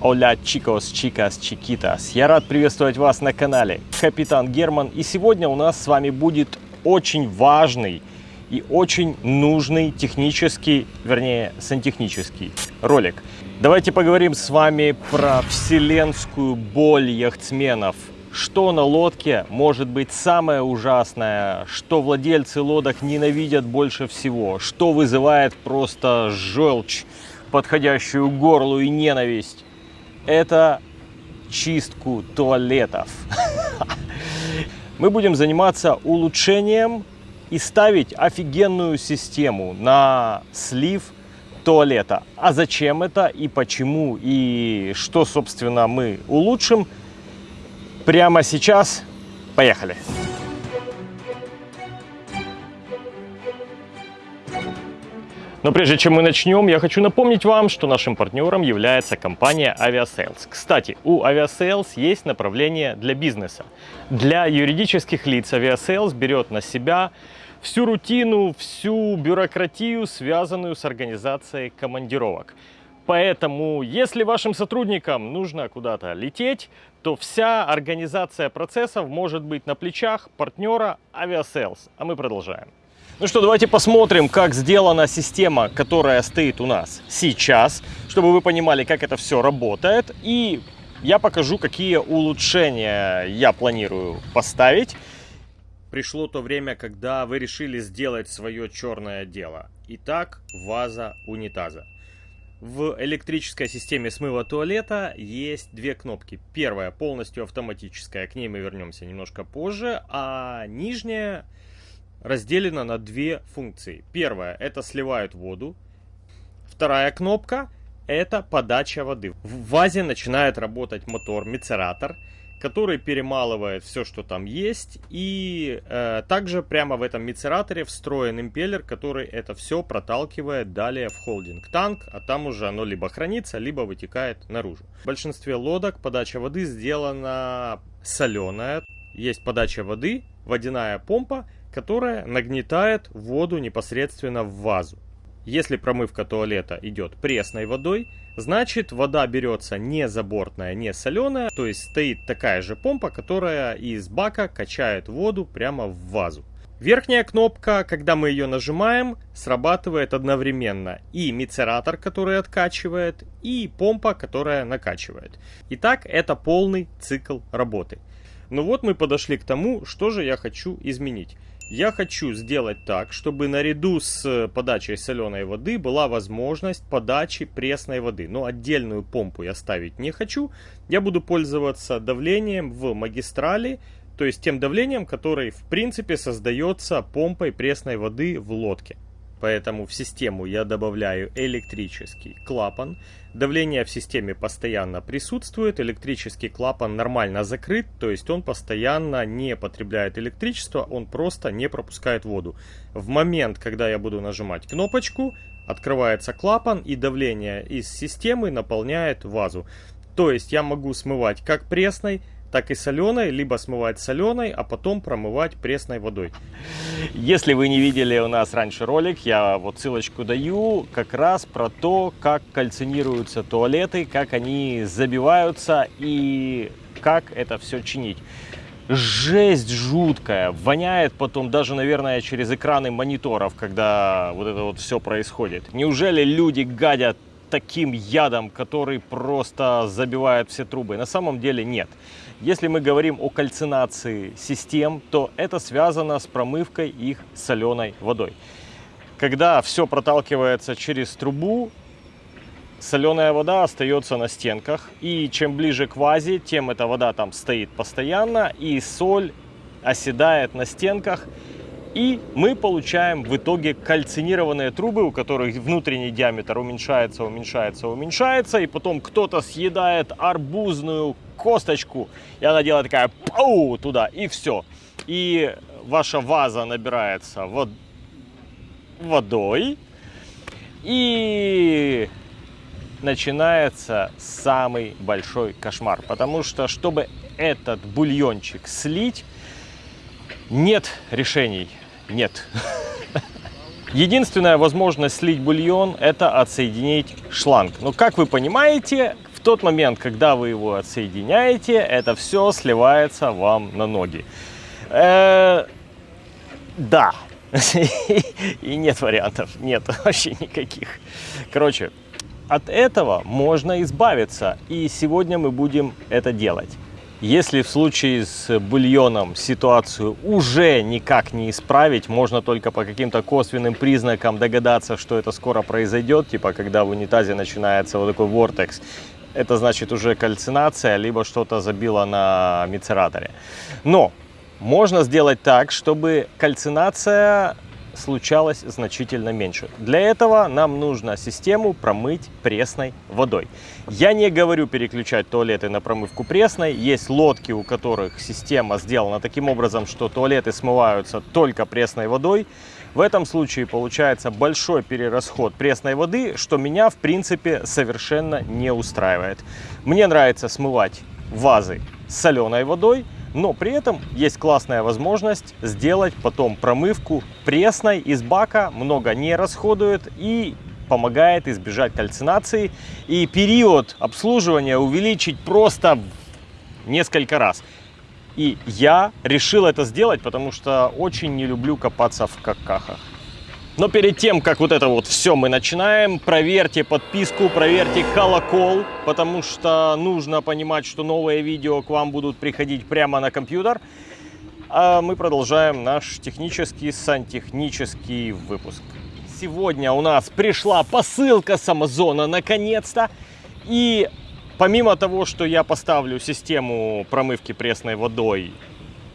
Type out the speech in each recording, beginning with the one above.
Оля, чикос, чикас, чикитас. Я рад приветствовать вас на канале Капитан Герман. И сегодня у нас с вами будет очень важный и очень нужный технический, вернее, сантехнический ролик. Давайте поговорим с вами про вселенскую боль яхтсменов. Что на лодке может быть самое ужасное, что владельцы лодок ненавидят больше всего, что вызывает просто желчь, подходящую горлу и ненависть. Это чистку туалетов. Мы будем заниматься улучшением и ставить офигенную систему на слив туалета. А зачем это и почему и что, собственно, мы улучшим, прямо сейчас. Поехали! Но прежде чем мы начнем, я хочу напомнить вам, что нашим партнером является компания Aviasales. Кстати, у Aviasales есть направление для бизнеса. Для юридических лиц Aviasales берет на себя всю рутину, всю бюрократию, связанную с организацией командировок. Поэтому, если вашим сотрудникам нужно куда-то лететь, то вся организация процессов может быть на плечах партнера Aviasales. А мы продолжаем. Ну что, давайте посмотрим, как сделана система, которая стоит у нас сейчас, чтобы вы понимали, как это все работает. И я покажу, какие улучшения я планирую поставить. Пришло то время, когда вы решили сделать свое черное дело. Итак, ваза унитаза. В электрической системе смыва туалета есть две кнопки. Первая полностью автоматическая, к ней мы вернемся немножко позже, а нижняя разделена на две функции. Первая – это сливают воду. Вторая кнопка – это подача воды. В вазе начинает работать мотор, мицератор, который перемалывает все, что там есть. И э, также прямо в этом мицераторе встроен импеллер, который это все проталкивает далее в холдинг-танк, а там уже оно либо хранится, либо вытекает наружу. В большинстве лодок подача воды сделана соленая. Есть подача воды, водяная помпа – которая нагнетает воду непосредственно в вазу. Если промывка туалета идет пресной водой, значит вода берется не забортная, не соленая, то есть стоит такая же помпа, которая из бака качает воду прямо в вазу. Верхняя кнопка, когда мы ее нажимаем, срабатывает одновременно и мицератор, который откачивает, и помпа, которая накачивает. Итак, это полный цикл работы. Ну вот мы подошли к тому, что же я хочу изменить. Я хочу сделать так, чтобы наряду с подачей соленой воды была возможность подачи пресной воды. Но отдельную помпу я ставить не хочу. Я буду пользоваться давлением в магистрали, то есть тем давлением, которое в принципе создается помпой пресной воды в лодке. Поэтому в систему я добавляю электрический клапан. Давление в системе постоянно присутствует, электрический клапан нормально закрыт, то есть он постоянно не потребляет электричество, он просто не пропускает воду. В момент, когда я буду нажимать кнопочку, открывается клапан и давление из системы наполняет вазу. То есть я могу смывать как пресной, так и соленой, либо смывать соленой, а потом промывать пресной водой. Если вы не видели у нас раньше ролик, я вот ссылочку даю, как раз про то, как кальцинируются туалеты, как они забиваются и как это все чинить. Жесть жуткая, воняет потом даже, наверное, через экраны мониторов, когда вот это вот все происходит. Неужели люди гадят таким ядом, который просто забивает все трубы? На самом деле нет. Если мы говорим о кальцинации систем, то это связано с промывкой их соленой водой. Когда все проталкивается через трубу, соленая вода остается на стенках. И чем ближе к вазе, тем эта вода там стоит постоянно. И соль оседает на стенках. И мы получаем в итоге кальцинированные трубы, у которых внутренний диаметр уменьшается, уменьшается, уменьшается. И потом кто-то съедает арбузную косточку, и она делает такая пау туда, и все. И ваша ваза набирается вод... водой, и начинается самый большой кошмар. Потому что, чтобы этот бульончик слить, нет решений. Нет. Единственная возможность слить бульон – это отсоединить шланг. Но, как вы понимаете, В тот момент, когда вы его отсоединяете, это все сливается вам на ноги. Э, да. И нет вариантов, нет вообще никаких. Короче, от этого можно избавиться, и сегодня мы будем это делать. Если в случае с бульоном ситуацию уже никак не исправить, можно только по каким-то косвенным признакам догадаться, что это скоро произойдет, типа когда в унитазе начинается вот такой вортекс, это значит уже кальцинация, либо что-то забило на мицераторе. Но можно сделать так, чтобы кальцинация случалось значительно меньше. Для этого нам нужно систему промыть пресной водой. Я не говорю переключать туалеты на промывку пресной. Есть лодки, у которых система сделана таким образом, что туалеты смываются только пресной водой. В этом случае получается большой перерасход пресной воды, что меня в принципе совершенно не устраивает. Мне нравится смывать вазы соленой водой, но при этом есть классная возможность сделать потом промывку пресной из бака, много не расходует и помогает избежать кальцинации и период обслуживания увеличить просто несколько раз. И я решил это сделать, потому что очень не люблю копаться в какахах. Но перед тем, как вот это вот все мы начинаем, проверьте подписку, проверьте колокол, потому что нужно понимать, что новые видео к вам будут приходить прямо на компьютер. А мы продолжаем наш технический сантехнический выпуск. Сегодня у нас пришла посылка с Амазона наконец-то. И помимо того, что я поставлю систему промывки пресной водой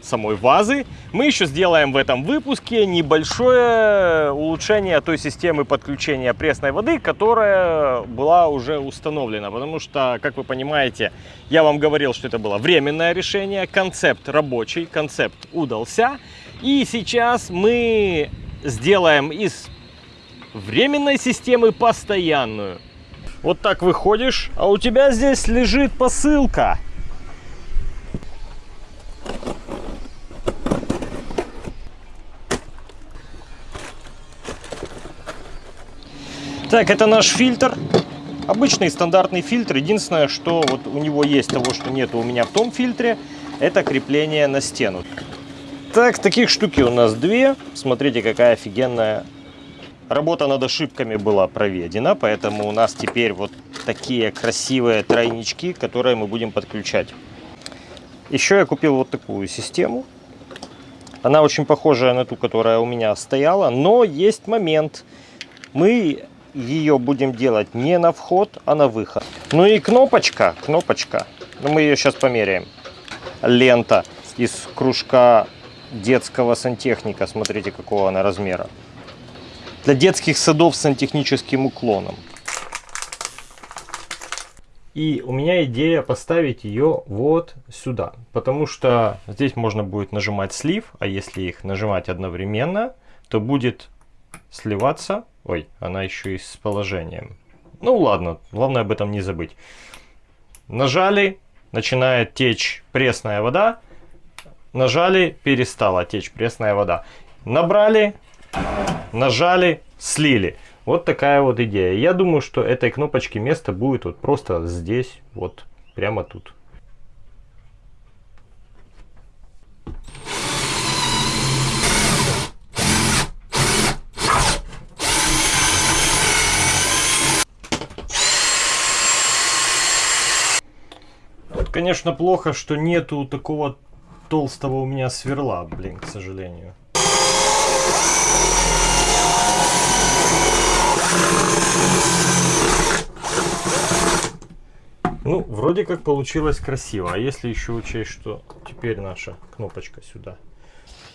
самой вазы, мы еще сделаем в этом выпуске небольшое улучшение той системы подключения пресной воды, которая была уже установлена. Потому что, как вы понимаете, я вам говорил, что это было временное решение, концепт рабочий, концепт удался. И сейчас мы сделаем из временной системы постоянную. Вот так выходишь, а у тебя здесь лежит посылка. Так, это наш фильтр. Обычный стандартный фильтр. Единственное, что вот у него есть того, что нет у меня в том фильтре, это крепление на стену. Так, таких штуки у нас две. Смотрите, какая офигенная работа над ошибками была проведена. Поэтому у нас теперь вот такие красивые тройнички, которые мы будем подключать. Еще я купил вот такую систему. Она очень похожая на ту, которая у меня стояла. Но есть момент. Мы ее будем делать не на вход, а на выход. Ну и кнопочка, кнопочка, ну мы ее сейчас померяем. Лента из кружка детского сантехника, смотрите какого она размера. Для детских садов с сантехническим уклоном. И у меня идея поставить ее вот сюда, потому что здесь можно будет нажимать слив, а если их нажимать одновременно, то будет сливаться Ой, она еще и с положением. Ну ладно, главное об этом не забыть. Нажали, начинает течь пресная вода. Нажали, перестала течь пресная вода. Набрали, нажали, слили. Вот такая вот идея. Я думаю, что этой кнопочки место будет вот просто здесь, вот прямо тут. Конечно, плохо, что нету такого толстого у меня сверла, блин, к сожалению. Ну, вроде как получилось красиво. А если еще учесть, что теперь наша кнопочка сюда.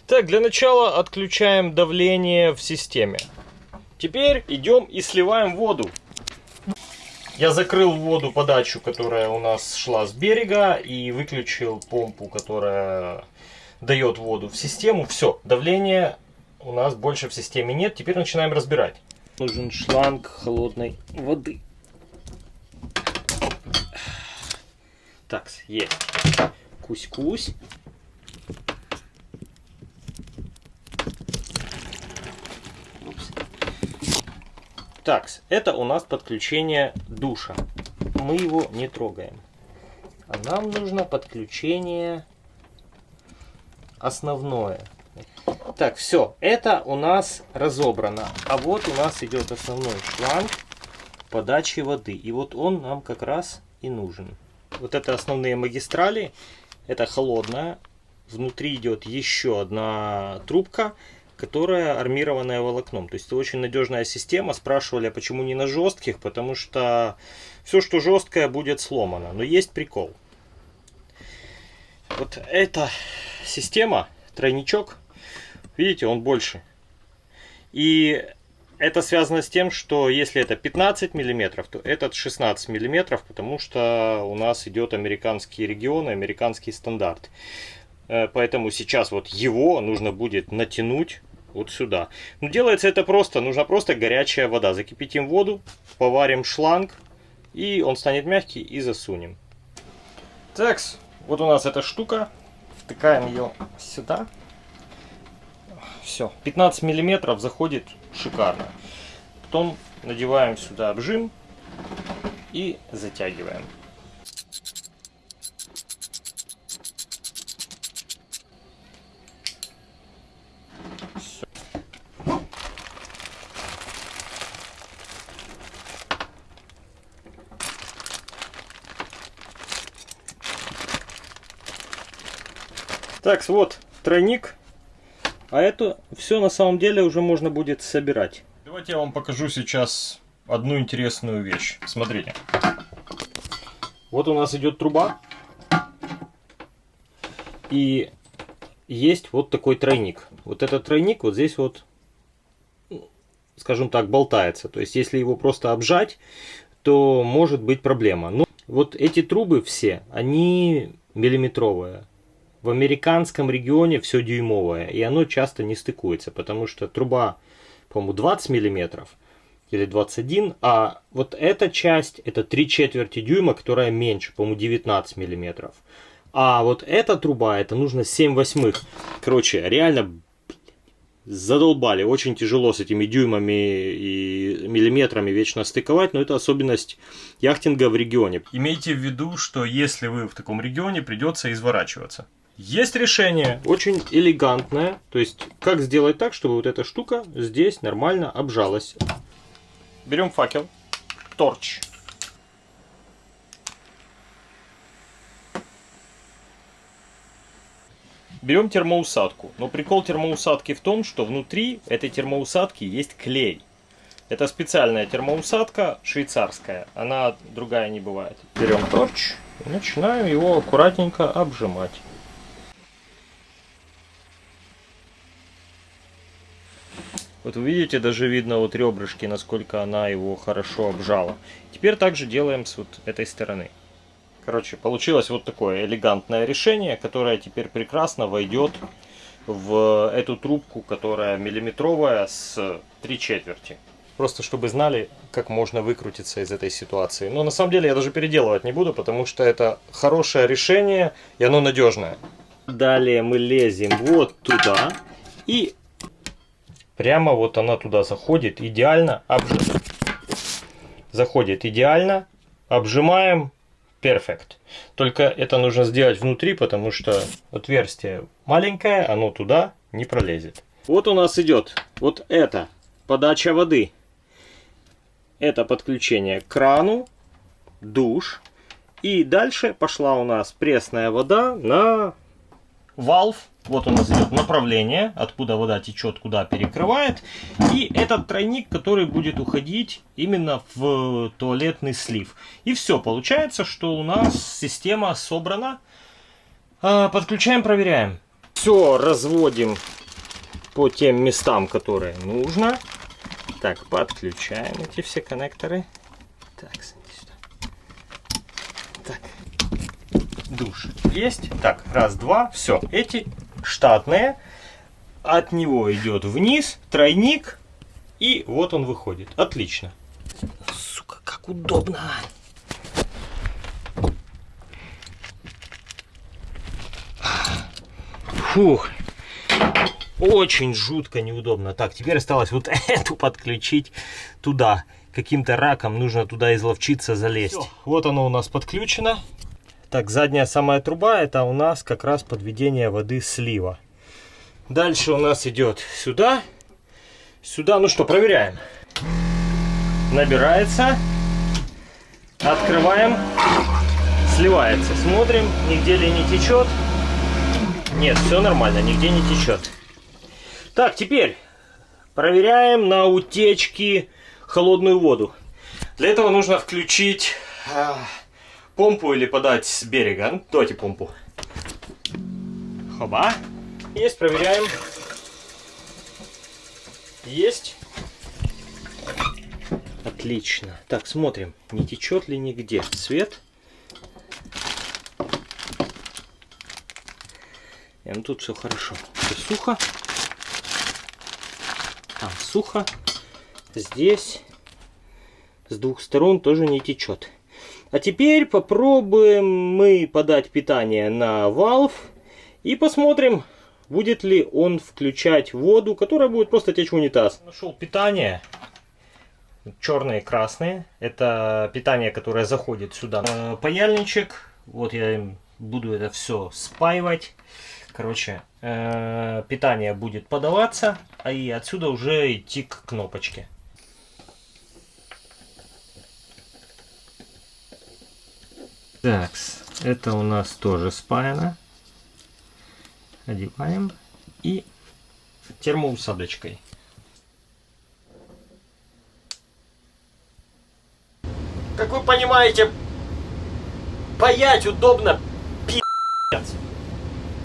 Так, для начала отключаем давление в системе. Теперь идем и сливаем воду. Я закрыл воду подачу, которая у нас шла с берега, и выключил помпу, которая дает воду в систему. Все, давления у нас больше в системе нет. Теперь начинаем разбирать. Нужен шланг холодной воды. Так, есть. Кусь-кусь. Так, это у нас подключение душа. мы его не трогаем. А нам нужно подключение основное. Так, все, это у нас разобрано. А вот у нас идет основной шланг подачи воды. И вот он нам как раз и нужен. Вот это основные магистрали. Это холодная. Внутри идет еще одна трубка, которая армированная волокном. То есть это очень надежная система. Спрашивали, а почему не на жестких? Потому что все, что жесткое, будет сломано. Но есть прикол. Вот эта система, тройничок, видите, он больше. И это связано с тем, что если это 15 миллиметров, то этот 16 миллиметров, потому что у нас идет американский регион, американский стандарт. Э, поэтому сейчас вот его нужно будет натянуть вот сюда. Но делается это просто, нужна просто горячая вода. Закипятим воду, поварим шланг, и он станет мягкий, и засунем. Так, вот у нас эта штука. Втыкаем ее сюда. Все, 15 миллиметров заходит шикарно. Потом надеваем сюда обжим и затягиваем. Так, вот тройник а это все на самом деле уже можно будет собирать. Давайте я вам покажу сейчас одну интересную вещь. Смотрите. Вот у нас идет труба. И есть вот такой тройник. Вот этот тройник вот здесь вот, скажем так, болтается. То есть, если его просто обжать, то может быть проблема. Но вот эти трубы все, они миллиметровые в американском регионе все дюймовое, и оно часто не стыкуется, потому что труба, по-моему, 20 миллиметров или 21, а вот эта часть, это 3 четверти дюйма, которая меньше, по-моему, 19 миллиметров. А вот эта труба, это нужно 7 восьмых. Короче, реально задолбали. Очень тяжело с этими дюймами и миллиметрами вечно стыковать, но это особенность яхтинга в регионе. Имейте в виду, что если вы в таком регионе, придется изворачиваться. Есть решение, очень элегантное. То есть, как сделать так, чтобы вот эта штука здесь нормально обжалась. Берем факел, торч. Берем термоусадку. Но прикол термоусадки в том, что внутри этой термоусадки есть клей. Это специальная термоусадка швейцарская. Она другая не бывает. Берем торч и начинаем его аккуратненько обжимать. Вот вы видите, даже видно вот ребрышки, насколько она его хорошо обжала. Теперь также делаем с вот этой стороны. Короче, получилось вот такое элегантное решение, которое теперь прекрасно войдет в эту трубку, которая миллиметровая с 3 четверти. Просто чтобы знали, как можно выкрутиться из этой ситуации. Но на самом деле я даже переделывать не буду, потому что это хорошее решение и оно надежное. Далее мы лезем вот туда и Прямо вот она туда заходит идеально. Обжим... Заходит идеально. Обжимаем. Перфект. Только это нужно сделать внутри, потому что отверстие маленькое, оно туда не пролезет. Вот у нас идет вот это подача воды. Это подключение к крану, душ. И дальше пошла у нас пресная вода на валв вот у нас идет направление, откуда вода течет, куда перекрывает. И этот тройник, который будет уходить именно в туалетный слив. И все, получается, что у нас система собрана. А, подключаем, проверяем. Все разводим по тем местам, которые нужно. Так, подключаем эти все коннекторы. Так. Так, душ есть. Так, раз, два, все. Эти штатные. От него идет вниз тройник. И вот он выходит. Отлично. Сука, как удобно. Фух. Очень жутко неудобно. Так, теперь осталось вот эту подключить туда. каким-то раком нужно туда изловчиться залезть. Всё, вот оно у нас подключено. Так, задняя самая труба, это у нас как раз подведение воды слива. Дальше у нас идет сюда. Сюда, ну что, проверяем. Набирается. Открываем. Сливается. Смотрим, нигде ли не течет. Нет, все нормально, нигде не течет. Так, теперь проверяем на утечки холодную воду. Для этого нужно включить э, помпу или подать с берега. Ну, давайте помпу. Хоба. Есть, проверяем. Есть. Отлично. Так, смотрим, не течет ли нигде свет. И, ну тут все хорошо. Все сухо. Там сухо. Здесь с двух сторон тоже не течет. А теперь попробуем мы подать питание на валв и посмотрим, будет ли он включать воду, которая будет просто течь в унитаз. Нашел питание. Черные и красные. Это питание, которое заходит сюда. Паяльничек. Вот я буду это все спаивать. Короче, э, питание будет подаваться, а и отсюда уже идти к кнопочке. Так, это у нас тоже спаяно. Одеваем и термоусадочкой. Как вы понимаете, паять удобно, пи***ц.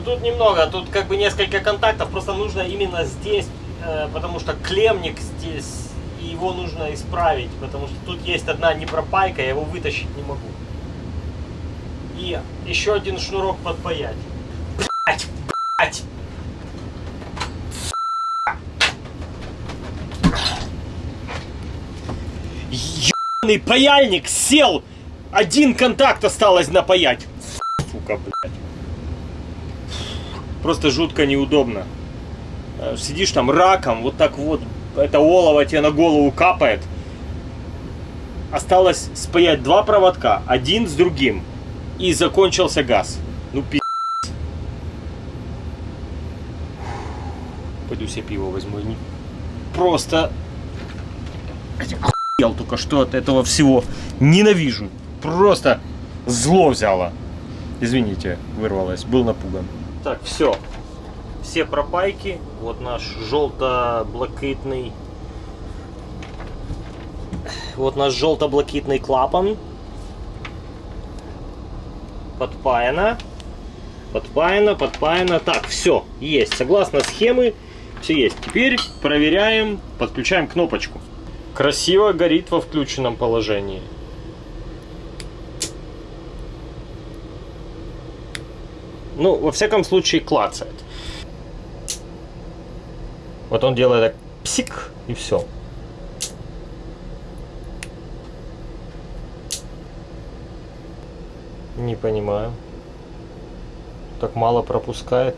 Тут немного, тут как бы несколько контактов, просто нужно именно здесь, э, потому что клемник здесь, и его нужно исправить, потому что тут есть одна непропайка, я его вытащить не могу. И еще один шнурок подпаять. Блять, блять. Ебаный паяльник сел. Один контакт осталось напаять. Сука, блядь. Просто жутко неудобно. Э, сидишь там раком, вот так вот, это олово тебе на голову капает. Осталось спаять два проводка, один с другим и закончился газ. Ну, пи***. Пойду себе пиво возьму. Просто... Охуел только что от этого всего. Ненавижу. Просто зло взяло. Извините, вырвалось. Был напуган. Так, все. Все пропайки. Вот наш желто-блакитный... Вот наш желто-блакитный клапан подпаяно. Подпаяно, подпаяно. Так, все, есть. Согласно схемы, все есть. Теперь проверяем, подключаем кнопочку. Красиво горит во включенном положении. Ну, во всяком случае, клацает. Вот он делает так псик, и все. Не понимаю. Так мало пропускает.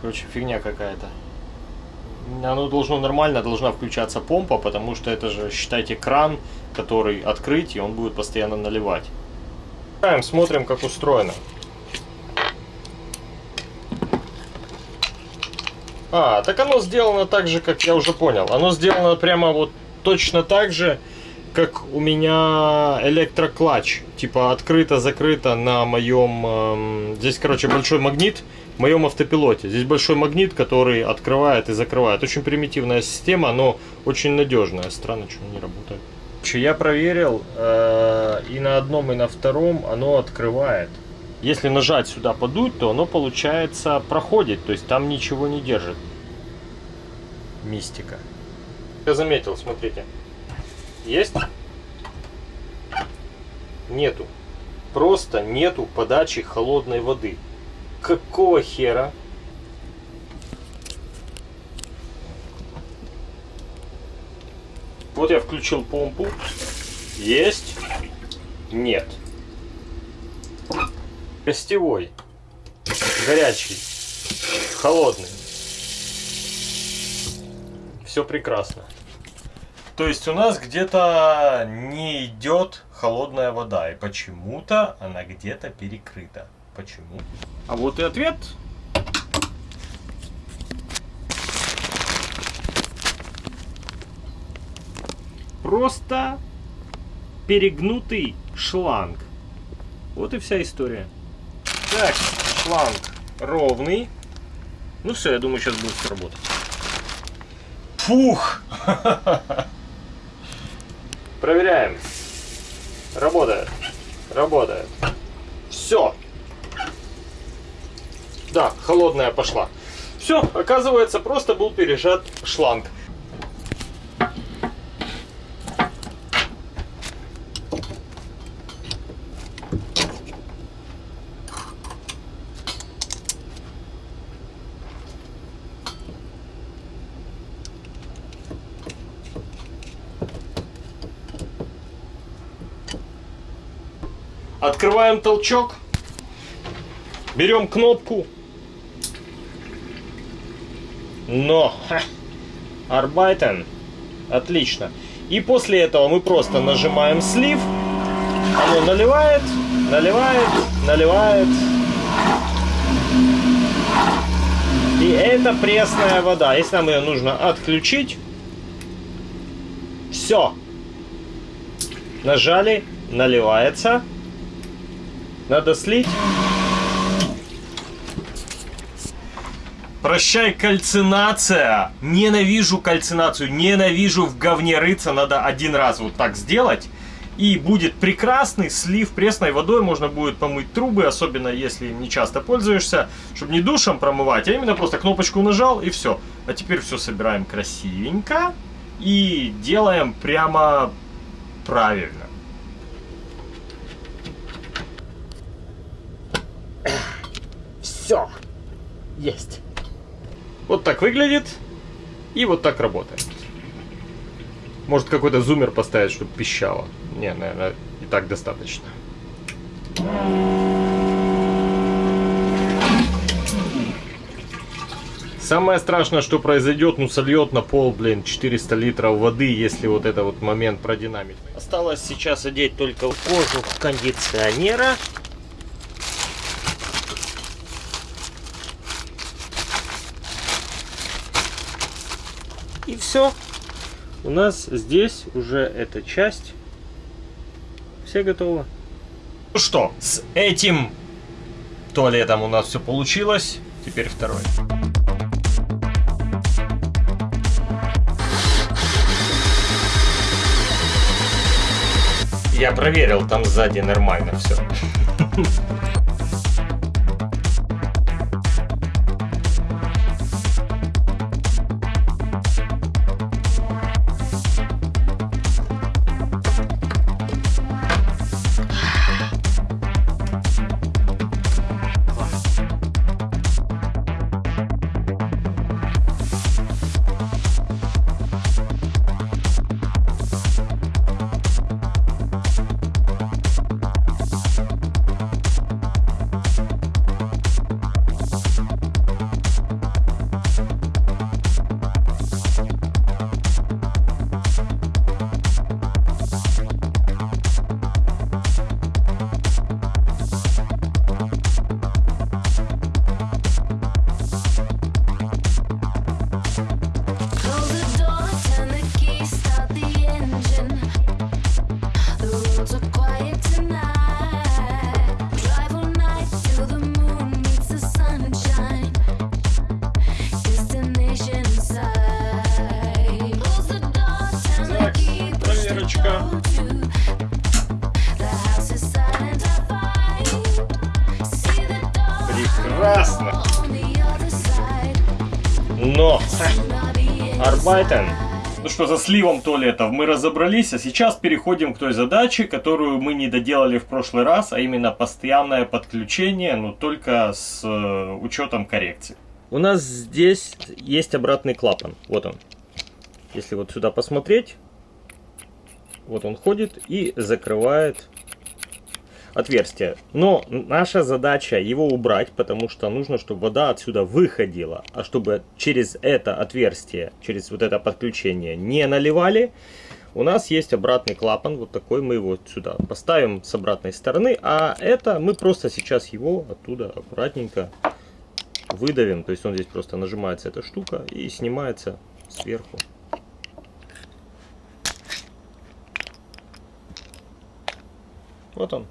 Короче, фигня какая-то. Оно должно нормально, должна включаться помпа, потому что это же, считайте, кран, который открыть, и он будет постоянно наливать. Смотрим, как устроено. А, так оно сделано так же, как я уже понял. Оно сделано прямо вот точно так же, как у меня электроклатч. Типа открыто-закрыто на моем... Эм, здесь, короче, большой магнит в моем автопилоте. Здесь большой магнит, который открывает и закрывает. Очень примитивная система, но очень надежная. Странно, что не работает. Я проверил, э, и на одном, и на втором оно открывает. Если нажать сюда подуть, то оно, получается, проходит. То есть там ничего не держит. Мистика. Я заметил, смотрите. Есть? Нету. Просто нету подачи холодной воды. Какого хера? Вот я включил помпу. Есть. Нет. Гостевой. Горячий. Холодный. Все прекрасно. То есть у нас где-то не идет холодная вода, и почему-то она где-то перекрыта. Почему? А вот и ответ. Просто перегнутый шланг. Вот и вся история. Так, шланг ровный. Ну все, я думаю, сейчас будет работать. Фух! Проверяем. Работает. Работает. Все. Да, холодная пошла. Все, оказывается, просто был пережат шланг. Открываем толчок. Берем кнопку. Но! Арбайтен. Отлично. И после этого мы просто нажимаем слив. Оно наливает, наливает, наливает. И это пресная вода. Если нам ее нужно отключить, все. Нажали, наливается. Надо слить. Прощай, кальцинация. Ненавижу кальцинацию. Ненавижу в говне рыться. Надо один раз вот так сделать. И будет прекрасный слив пресной водой. Можно будет помыть трубы, особенно если не часто пользуешься. Чтобы не душем промывать, а именно просто кнопочку нажал и все. А теперь все собираем красивенько. И делаем прямо правильно. Все. Есть. Вот так выглядит. И вот так работает. Может какой-то зумер поставить, чтобы пищало. Не, наверное, и так достаточно. Самое страшное, что произойдет, ну сольет на пол, блин, 400 литров воды, если вот это вот момент продинамить. Осталось сейчас одеть только кожу кондиционера. Все. У нас здесь уже эта часть. Все готово. Ну что, с этим туалетом у нас все получилось. Теперь второй. Я проверил, там сзади нормально все. сливом туалетов мы разобрались, а сейчас переходим к той задаче, которую мы не доделали в прошлый раз, а именно постоянное подключение, но только с э, учетом коррекции. У нас здесь есть обратный клапан, вот он. Если вот сюда посмотреть, вот он ходит и закрывает отверстие. Но наша задача его убрать, потому что нужно, чтобы вода отсюда выходила. А чтобы через это отверстие, через вот это подключение не наливали, у нас есть обратный клапан, вот такой, мы его сюда поставим с обратной стороны, а это мы просто сейчас его оттуда аккуратненько выдавим, то есть он здесь просто нажимается эта штука и снимается сверху. Вот он.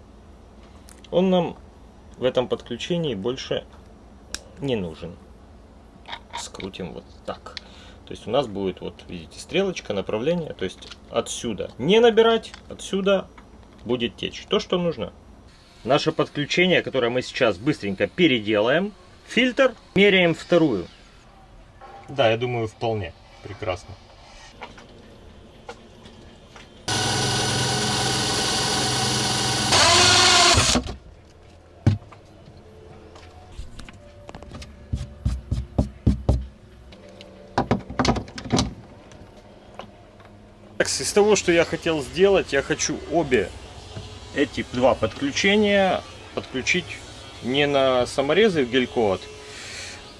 Он нам в этом подключении больше не нужен. Скрутим вот так. То есть у нас будет, вот видите, стрелочка, направление. То есть отсюда не набирать, отсюда будет течь. То, что нужно. Наше подключение, которое мы сейчас быстренько переделаем. Фильтр. Меряем вторую. Да, я думаю, вполне прекрасно. Из того, что я хотел сделать, я хочу обе эти два подключения подключить не на саморезы в гель-код,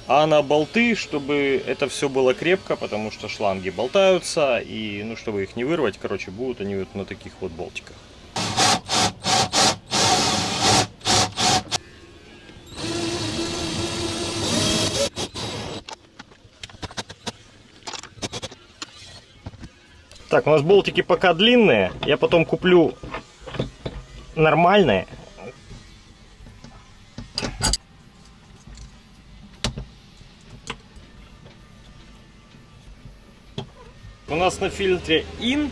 а на болты, чтобы это все было крепко, потому что шланги болтаются, и ну чтобы их не вырвать, короче, будут они вот на таких вот болтиках. Так, у нас болтики пока длинные. Я потом куплю нормальные. У нас на фильтре IN.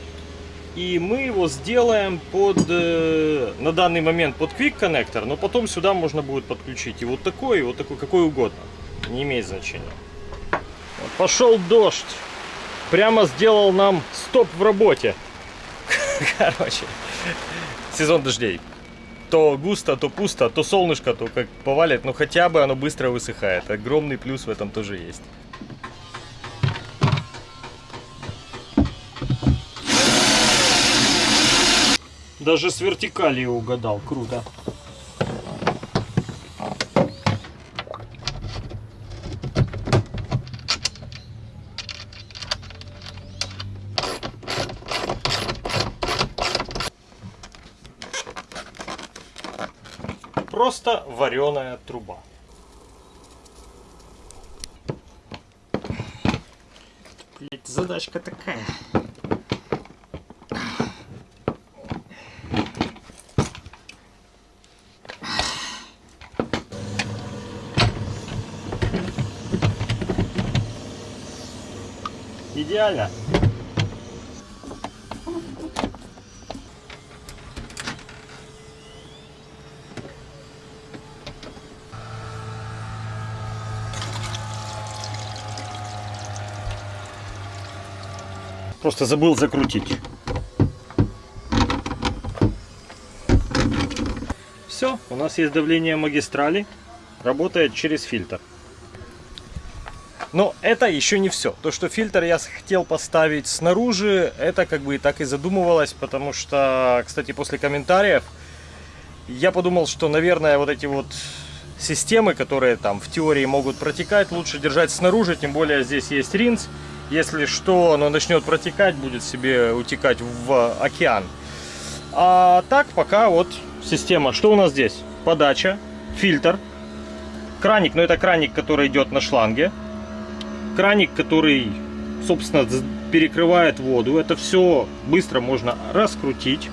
И мы его сделаем под, э, на данный момент под Quick коннектор, но потом сюда можно будет подключить и вот такой, и вот такой, какой угодно. Не имеет значения. Пошел дождь прямо сделал нам стоп в работе. Короче, сезон дождей. То густо, то пусто, то солнышко, то как повалит, но хотя бы оно быстро высыхает. Огромный плюс в этом тоже есть. Даже с вертикали угадал, круто. Просто вареная труба. Блять, задачка такая. Идеально. Просто забыл закрутить. Все, у нас есть давление магистрали. Работает через фильтр. Но это еще не все. То, что фильтр я хотел поставить снаружи, это как бы и так и задумывалось, потому что, кстати, после комментариев я подумал, что, наверное, вот эти вот системы, которые там в теории могут протекать, лучше держать снаружи, тем более здесь есть ринс. Если что, оно начнет протекать, будет себе утекать в океан. А так пока вот система. Что у нас здесь? Подача, фильтр, краник, но это краник, который идет на шланге. Краник, который, собственно, перекрывает воду. Это все быстро можно раскрутить.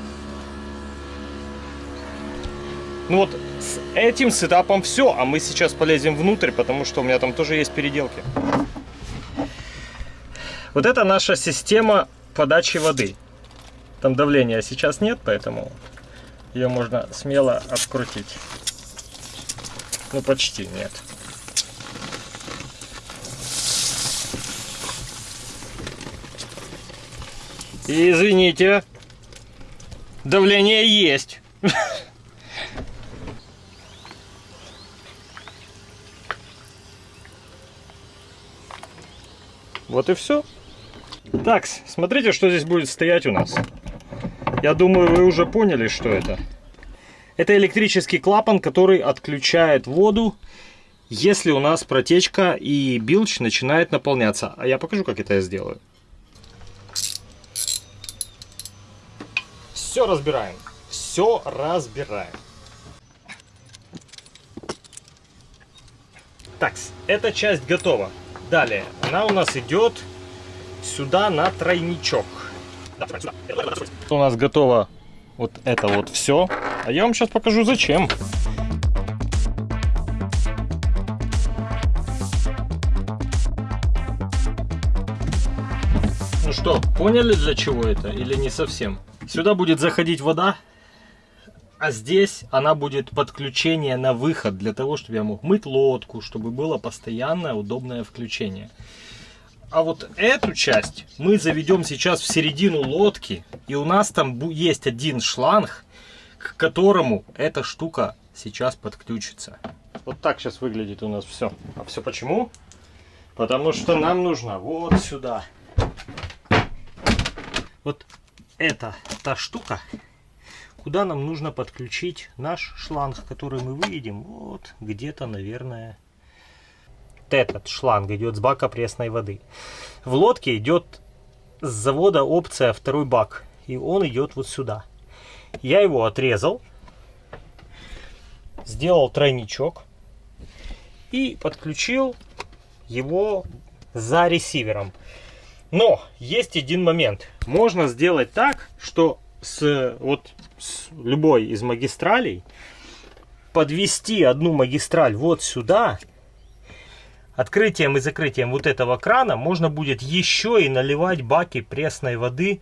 Ну вот с этим сетапом все, а мы сейчас полезем внутрь, потому что у меня там тоже есть переделки. Вот это наша система подачи воды. Там давления сейчас нет, поэтому ее можно смело открутить. Ну, почти нет. И извините, давление есть. Вот и все. Так, смотрите, что здесь будет стоять у нас. Я думаю, вы уже поняли, что это. Это электрический клапан, который отключает воду, если у нас протечка и билч начинает наполняться. А я покажу, как это я сделаю. Все разбираем. Все разбираем. Так, эта часть готова. Далее, она у нас идет сюда на тройничок. У нас готово вот это вот все. А я вам сейчас покажу зачем. Ну что, поняли для чего это или не совсем? Сюда будет заходить вода, а здесь она будет подключение на выход, для того, чтобы я мог мыть лодку, чтобы было постоянное удобное включение. А вот эту часть мы заведем сейчас в середину лодки, и у нас там есть один шланг, к которому эта штука сейчас подключится. Вот так сейчас выглядит у нас все. А все почему? Потому что нам нужно вот сюда. Вот это та штука, куда нам нужно подключить наш шланг, который мы выведем вот где-то, наверное, этот шланг идет с бака пресной воды. В лодке идет с завода опция второй бак. И он идет вот сюда. Я его отрезал. Сделал тройничок. И подключил его за ресивером. Но есть один момент. Можно сделать так, что с, вот, с любой из магистралей подвести одну магистраль вот сюда открытием и закрытием вот этого крана можно будет еще и наливать баки пресной воды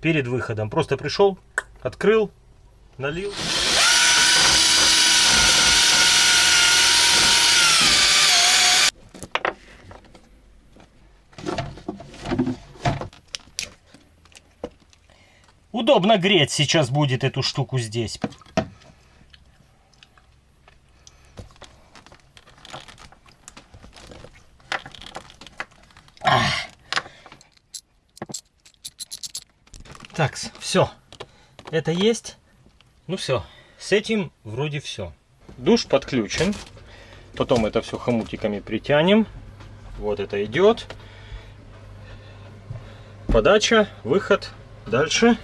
перед выходом. Просто пришел, открыл, налил. Удобно греть сейчас будет эту штуку здесь. Так, все. Это есть. Ну все. С этим вроде все. Душ подключен. Потом это все хомутиками притянем. Вот это идет. Подача, выход. Дальше.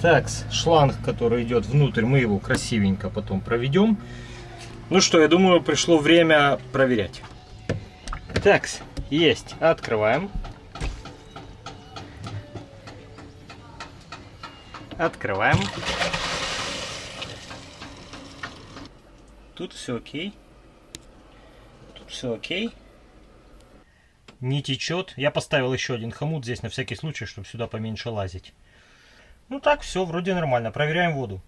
Так, шланг, который идет внутрь, мы его красивенько потом проведем. Ну что, я думаю, пришло время проверять. Так, есть. Открываем. Открываем. Тут все окей. Тут все окей. Не течет. Я поставил еще один хомут здесь на всякий случай, чтобы сюда поменьше лазить. Ну так, все, вроде нормально. Проверяем воду.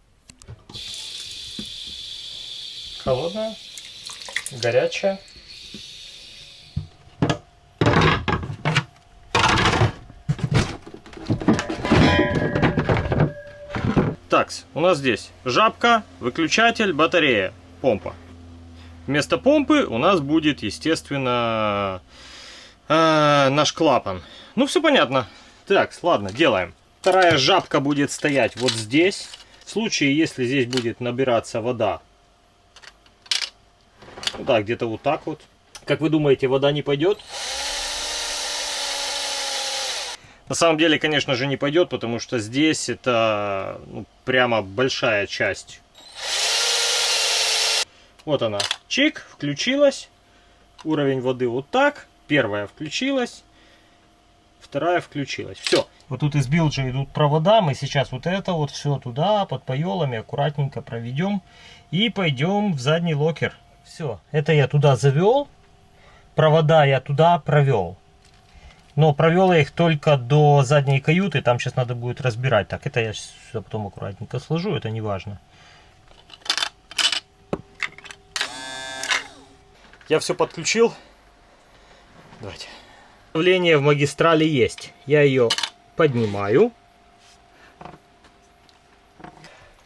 Холодная, горячая. Так, у нас здесь жабка, выключатель, батарея, помпа. Вместо помпы у нас будет, естественно, э, наш клапан. Ну, все понятно. Так, ладно, делаем. Вторая жабка будет стоять вот здесь. В случае, если здесь будет набираться вода, да, где-то вот так вот. Как вы думаете, вода не пойдет? На самом деле, конечно же, не пойдет, потому что здесь это ну, прямо большая часть. Вот она. Чик, включилась. Уровень воды вот так. Первая включилась. Вторая включилась. Все. Вот тут из bilge а идут провода. Мы сейчас вот это вот все туда, под пайолами, аккуратненько проведем. И пойдем в задний локер. Все. Это я туда завел. Провода я туда провел. Но провел я их только до задней каюты, там сейчас надо будет разбирать. Так, это я все потом аккуратненько сложу, это не важно. Я все подключил. Давайте. Давление в магистрали есть. Я ее поднимаю.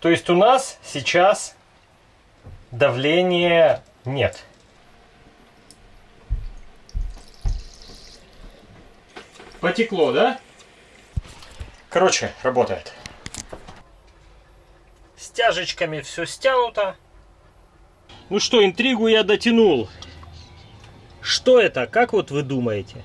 То есть у нас сейчас давления нет. Потекло, да? Короче, работает. Стяжечками все стянуто. Ну что, интригу я дотянул. Что это? Как вот вы думаете?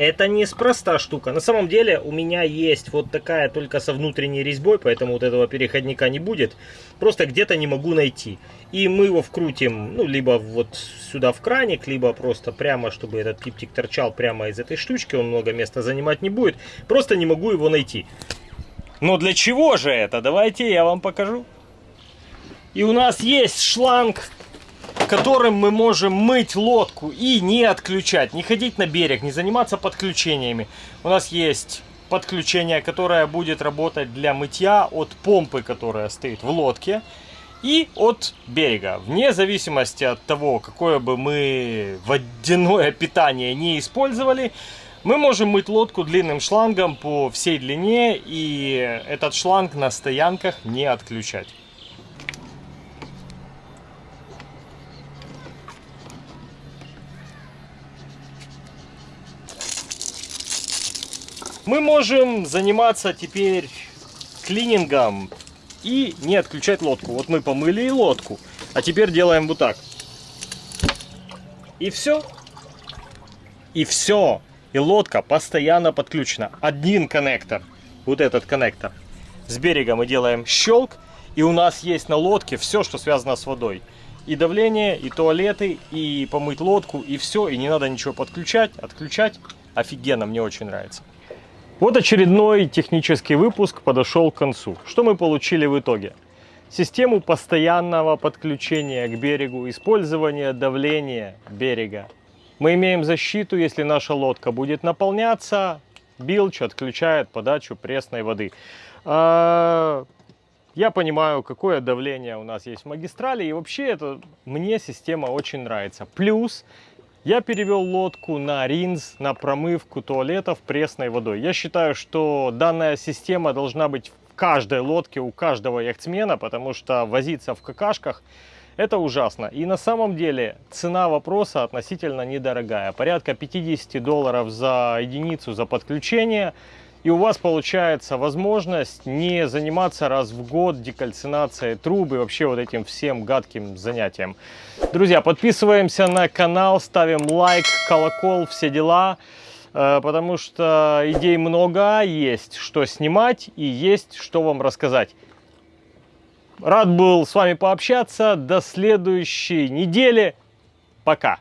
Это неспроста штука. На самом деле у меня есть вот такая только со внутренней резьбой, поэтому вот этого переходника не будет. Просто где-то не могу найти. И мы его вкрутим, ну, либо вот сюда в краник, либо просто прямо, чтобы этот пиптик торчал прямо из этой штучки. Он много места занимать не будет. Просто не могу его найти. Но для чего же это? Давайте я вам покажу. И у нас есть шланг которым мы можем мыть лодку и не отключать, не ходить на берег, не заниматься подключениями. У нас есть подключение, которое будет работать для мытья от помпы, которая стоит в лодке, и от берега. Вне зависимости от того, какое бы мы водяное питание не использовали, мы можем мыть лодку длинным шлангом по всей длине, и этот шланг на стоянках не отключать. Мы можем заниматься теперь клинингом и не отключать лодку. Вот мы помыли и лодку, а теперь делаем вот так. И все. И все. И лодка постоянно подключена. Один коннектор, вот этот коннектор. С берега мы делаем щелк, и у нас есть на лодке все, что связано с водой. И давление, и туалеты, и помыть лодку, и все. И не надо ничего подключать, отключать. Офигенно, мне очень нравится. Вот очередной технический выпуск подошел к концу. Что мы получили в итоге? Систему постоянного подключения к берегу, использование давления берега. Мы имеем защиту, если наша лодка будет наполняться, билч отключает подачу пресной воды. А, я понимаю, какое давление у нас есть в магистрали, и вообще это мне система очень нравится. Плюс я перевел лодку на ринз, на промывку туалетов пресной водой. Я считаю, что данная система должна быть в каждой лодке, у каждого яхтсмена, потому что возиться в какашках это ужасно. И на самом деле цена вопроса относительно недорогая. Порядка 50 долларов за единицу за подключение – и у вас получается возможность не заниматься раз в год декальцинацией трубы, вообще вот этим всем гадким занятием. Друзья, подписываемся на канал, ставим лайк, колокол, все дела, э, потому что идей много, есть что снимать и есть что вам рассказать. Рад был с вами пообщаться, до следующей недели, пока!